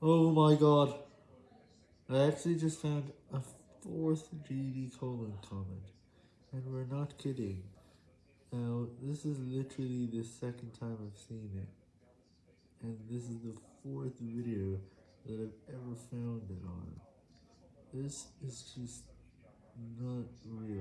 Oh my god. I actually just found a fourth GD colon comment. And we're not kidding. Now, this is literally the second time I've seen it. And this is the fourth video that I've ever found it on. This is just not real.